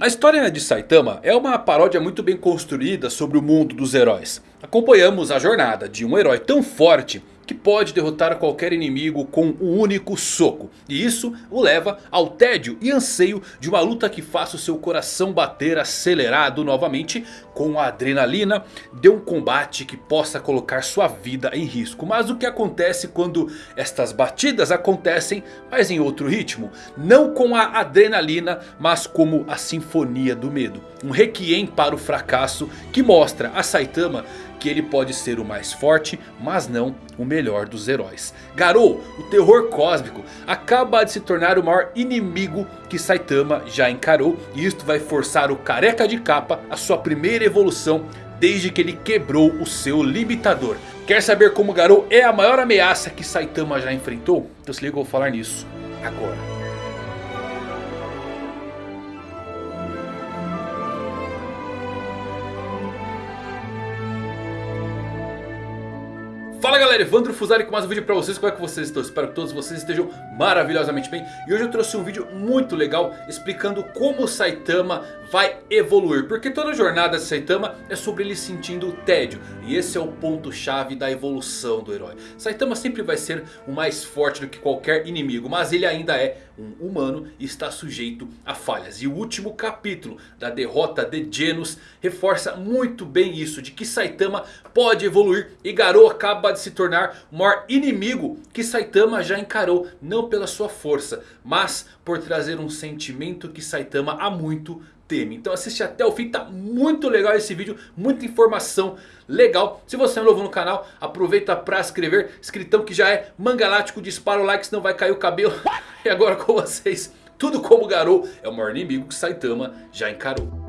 A história de Saitama é uma paródia muito bem construída sobre o mundo dos heróis. Acompanhamos a jornada de um herói tão forte que pode derrotar qualquer inimigo com um único soco. E isso o leva ao tédio e anseio de uma luta que faça o seu coração bater acelerado novamente com a adrenalina de um combate que possa colocar sua vida em risco. Mas o que acontece quando estas batidas acontecem, mas em outro ritmo? Não com a adrenalina, mas como a sinfonia do medo. Um requiem para o fracasso que mostra a Saitama que ele pode ser o mais forte, mas não o melhor dos heróis. Garou, o terror cósmico, acaba de se tornar o maior inimigo que Saitama já encarou. E isto vai forçar o careca de capa a sua primeira evolução desde que ele quebrou o seu limitador. Quer saber como Garou é a maior ameaça que Saitama já enfrentou? Então se liga, eu vou falar nisso agora. Fala galera, Evandro Fusari com mais um vídeo pra vocês, como é que vocês estão? Espero que todos vocês estejam maravilhosamente bem. E hoje eu trouxe um vídeo muito legal explicando como o Saitama vai evoluir. Porque toda a jornada de Saitama é sobre ele sentindo tédio. E esse é o ponto chave da evolução do herói. Saitama sempre vai ser o mais forte do que qualquer inimigo Mas ele ainda é um humano e está sujeito a falhas. E o último capítulo da derrota de Genos reforça muito bem isso De que Saitama pode evoluir e Garou acaba de se tornar o maior inimigo que Saitama já encarou. Não pela sua força, mas por trazer um sentimento que Saitama há muito teme. Então assiste até o fim, tá muito legal esse vídeo, muita informação legal. Se você é novo no canal, aproveita para se inscrever. Escritão que já é mangalático, dispara o like senão vai cair o cabelo. e agora com vocês, tudo como Garou é o maior inimigo que Saitama já encarou.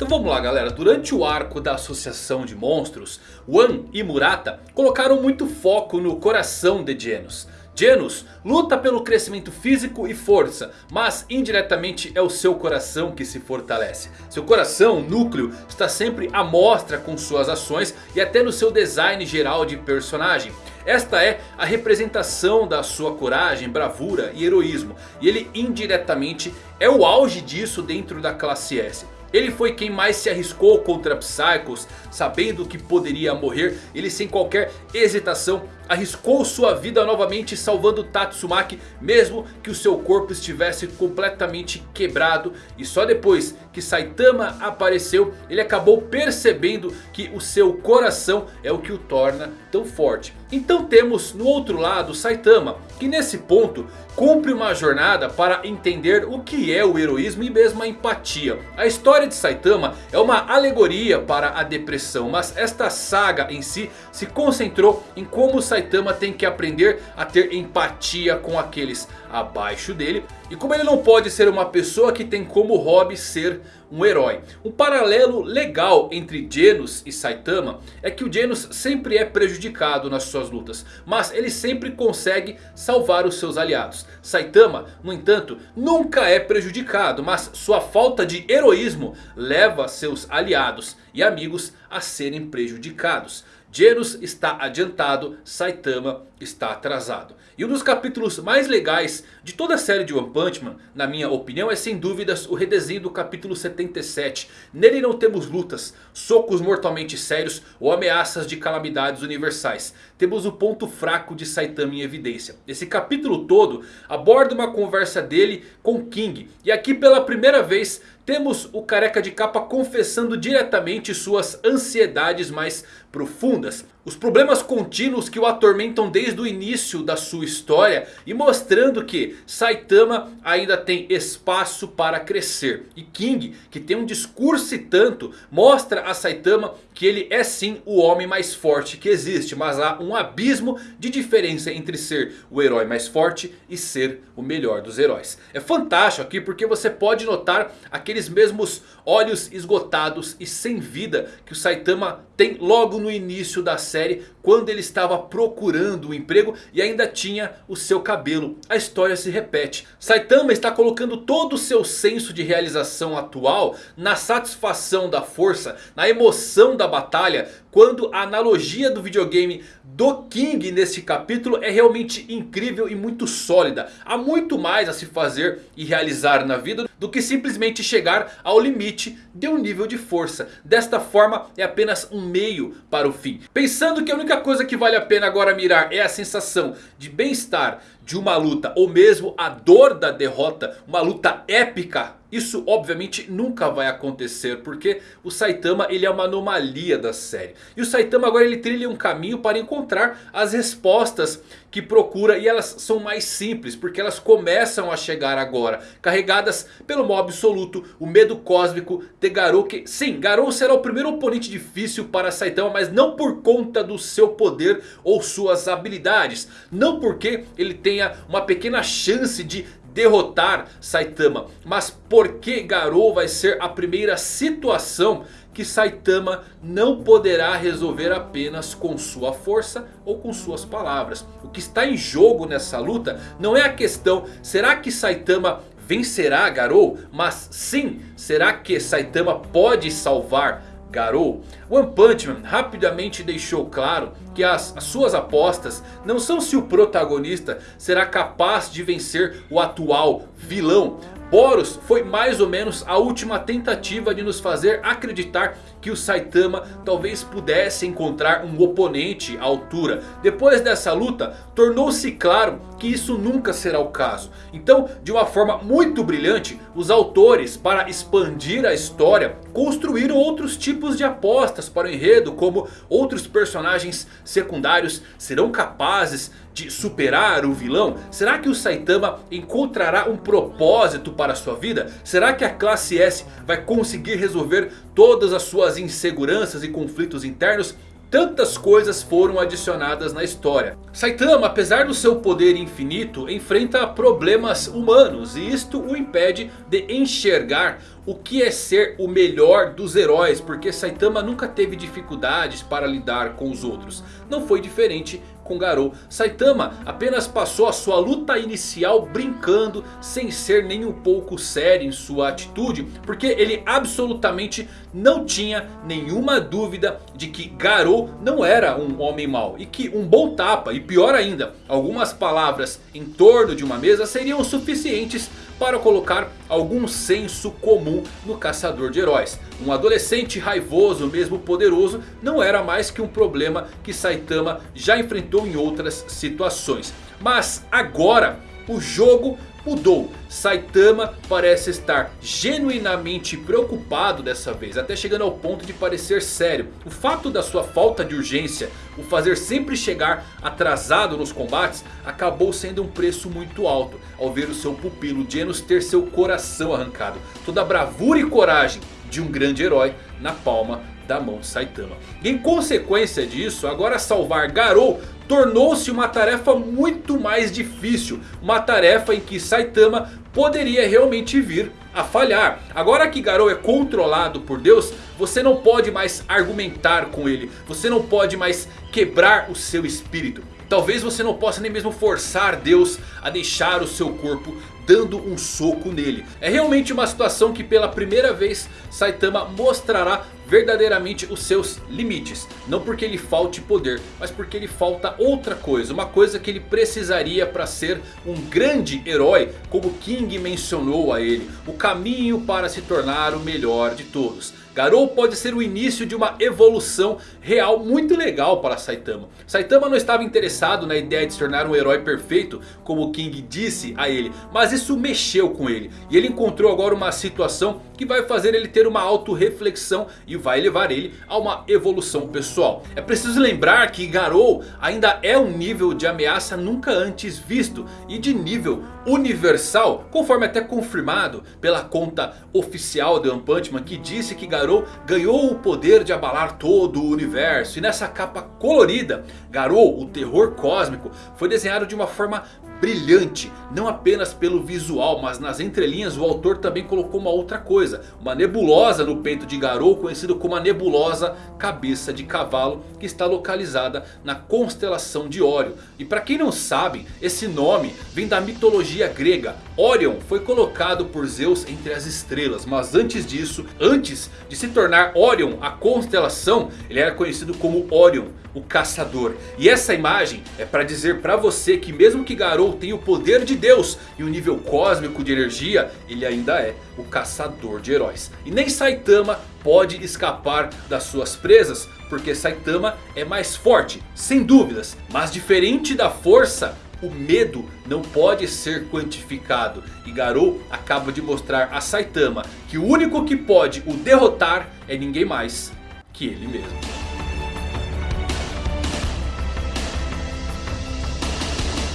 Então vamos lá galera, durante o arco da associação de monstros, Wan e Murata colocaram muito foco no coração de Genos. Genos luta pelo crescimento físico e força, mas indiretamente é o seu coração que se fortalece. Seu coração, núcleo, está sempre à mostra com suas ações e até no seu design geral de personagem. Esta é a representação da sua coragem, bravura e heroísmo. E ele indiretamente é o auge disso dentro da classe S. Ele foi quem mais se arriscou contra Psychos, sabendo que poderia morrer. Ele sem qualquer hesitação arriscou sua vida novamente salvando Tatsumaki. Mesmo que o seu corpo estivesse completamente quebrado. E só depois que Saitama apareceu ele acabou percebendo que o seu coração é o que o torna tão forte. Então temos no outro lado Saitama, que nesse ponto cumpre uma jornada para entender o que é o heroísmo e mesmo a empatia. A história de Saitama é uma alegoria para a depressão, mas esta saga em si se concentrou em como Saitama tem que aprender a ter empatia com aqueles abaixo dele. E como ele não pode ser uma pessoa que tem como hobby ser um herói. Um paralelo legal entre Genos e Saitama é que o Genos sempre é prejudicado nas suas lutas. Mas ele sempre consegue salvar os seus aliados. Saitama, no entanto, nunca é prejudicado. Mas sua falta de heroísmo leva seus aliados e amigos a serem prejudicados. Genos está adiantado, Saitama está atrasado. E um dos capítulos mais legais de toda a série de One Punch Man, na minha opinião, é sem dúvidas o redesenho do capítulo 77. Nele não temos lutas, socos mortalmente sérios ou ameaças de calamidades universais. Temos o ponto fraco de Saitama em evidência. Esse capítulo todo aborda uma conversa dele com King. E aqui pela primeira vez temos o careca de capa confessando diretamente suas ansiedades mais profundas. Os problemas contínuos que o atormentam desde o início da sua história. E mostrando que Saitama ainda tem espaço para crescer. E King, que tem um discurso e tanto, mostra a Saitama que ele é sim o homem mais forte que existe. Mas há um abismo de diferença entre ser o herói mais forte e ser o melhor dos heróis. É fantástico aqui porque você pode notar aqueles mesmos olhos esgotados e sem vida que o Saitama tem logo no início da série. Quando ele estava procurando um emprego e ainda tinha o seu cabelo. A história se repete. Saitama está colocando todo o seu senso de realização atual na satisfação da força, na emoção da batalha quando a analogia do videogame do King neste capítulo é realmente incrível e muito sólida. Há muito mais a se fazer e realizar na vida do que simplesmente chegar ao limite de um nível de força. Desta forma é apenas um meio para o fim. Pensando que a única coisa que vale a pena agora mirar é a sensação de bem-estar de uma luta ou mesmo a dor da derrota, uma luta épica. Isso obviamente nunca vai acontecer porque o Saitama ele é uma anomalia da série. E o Saitama agora ele trilha um caminho para encontrar as respostas que procura e elas são mais simples porque elas começam a chegar agora. Carregadas pelo mal absoluto, o medo cósmico de Garou que sim, Garou será o primeiro oponente difícil para Saitama mas não por conta do seu poder ou suas habilidades. Não porque ele tenha uma pequena chance de derrotar Saitama. Mas porque Garou vai ser a primeira situação que Saitama não poderá resolver apenas com sua força ou com suas palavras. O que está em jogo nessa luta não é a questão, será que Saitama vencerá Garou? Mas sim, será que Saitama pode salvar Garou? One Punch Man rapidamente deixou claro que as, as, suas apostas não são se o protagonista será capaz de vencer o atual vilão. Boros foi mais ou menos a última tentativa de nos fazer acreditar que o Saitama talvez pudesse encontrar um oponente à altura. Depois dessa luta, tornou-se claro que isso nunca será o caso. Então, de uma forma muito brilhante, os autores, para expandir a história, construíram outros tipos de apostas para o enredo, como outros personagens secundários serão capazes de superar o vilão? Será que o Saitama encontrará um propósito para a sua vida? Será que a classe S vai conseguir resolver todas as suas inseguranças e conflitos internos? Tantas coisas foram adicionadas na história. Saitama, apesar do seu poder infinito, enfrenta problemas humanos. E isto o impede de enxergar o que é ser o melhor dos heróis. Porque Saitama nunca teve dificuldades para lidar com os outros. Não foi diferente com Garou. Saitama apenas passou a sua luta inicial brincando, sem ser nem um pouco sério em sua atitude. Porque ele absolutamente não tinha nenhuma dúvida de que Garou não era um homem mau. E que um bom tapa, e pior ainda, algumas palavras em torno de uma mesa seriam suficientes para colocar algum senso comum no caçador de heróis. Um adolescente raivoso, mesmo poderoso, não era mais que um problema que Saitama já enfrentou em outras situações. Mas agora o jogo mudou. Saitama parece estar genuinamente preocupado dessa vez. Até chegando ao ponto de parecer sério. O fato da sua falta de urgência. O fazer sempre chegar atrasado nos combates. Acabou sendo um preço muito alto. Ao ver o seu pupilo Genos ter seu coração arrancado. Toda a bravura e coragem de um grande herói na palma da mão de Saitama. E em consequência disso, agora salvar Garou tornou-se uma tarefa muito mais difícil. Uma tarefa em que Saitama poderia realmente vir a falhar. Agora que Garou é controlado por Deus, você não pode mais argumentar com ele. Você não pode mais quebrar o seu espírito. Talvez você não possa nem mesmo forçar Deus a deixar o seu corpo dando um soco nele. É realmente uma situação que pela primeira vez Saitama mostrará verdadeiramente os seus limites. Não porque lhe falte poder, mas porque lhe falta outra coisa. Uma coisa que ele precisaria para ser um grande herói, como King mencionou a ele. O caminho para se tornar o melhor de todos. Garou pode ser o início de uma evolução real muito legal para Saitama. Saitama não estava interessado na ideia de se tornar um herói perfeito, como King disse a ele. Mas isso mexeu com ele. E ele encontrou agora uma situação que vai fazer ele ter uma auto-reflexão e vai levar ele a uma evolução pessoal. É preciso lembrar que Garou ainda é um nível de ameaça nunca antes visto e de nível universal, conforme até confirmado pela conta oficial de One Punch Man que disse que Garou ganhou o poder de abalar todo o universo. E nessa capa colorida, Garou, o terror cósmico, foi desenhado de uma forma brilhante. Não apenas pelo visual, mas nas entrelinhas o autor também colocou uma outra coisa. Uma nebulosa no peito de Garou, conhecido como a nebulosa cabeça de cavalo. Que está localizada na constelação de Órion. E para quem não sabe, esse nome vem da mitologia grega. Órion foi colocado por Zeus entre as estrelas. Mas antes disso, antes de se tornar Órion a constelação, ele era conhecido como Órion o caçador. E essa imagem é para dizer para você que mesmo que Garou tenha o poder de Deus e o nível cósmico de energia, ele ainda é o caçador de heróis. E nem Saitama pode escapar das suas presas, porque Saitama é mais forte, sem dúvidas. Mas diferente da força, o medo não pode ser quantificado. E Garou acaba de mostrar a Saitama que o único que pode o derrotar é ninguém mais que ele mesmo.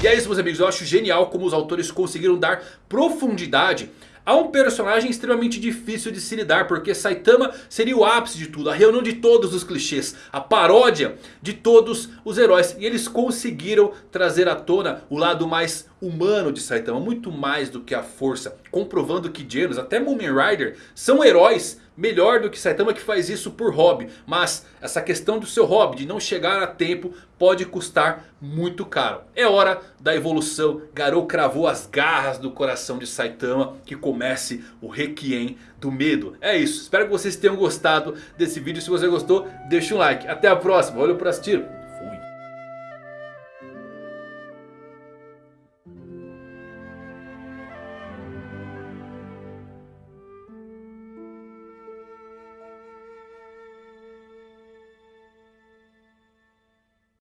E é isso meus amigos, eu acho genial como os autores conseguiram dar profundidade a um personagem extremamente difícil de se lidar. Porque Saitama seria o ápice de tudo. A reunião de todos os clichês. A paródia de todos os heróis. E eles conseguiram trazer à tona o lado mais humano de Saitama. Muito mais do que a força. Comprovando que Genos, até Moomin Rider, são heróis melhor do que Saitama que faz isso por hobby. Mas essa questão do seu hobby de não chegar a tempo pode custar muito caro. É hora da evolução. Garou cravou as garras do coração de Saitama. Que comece o Requiem do medo. É isso. Espero que vocês tenham gostado desse vídeo. Se você gostou, deixa um like. Até a próxima. Valeu por assistir.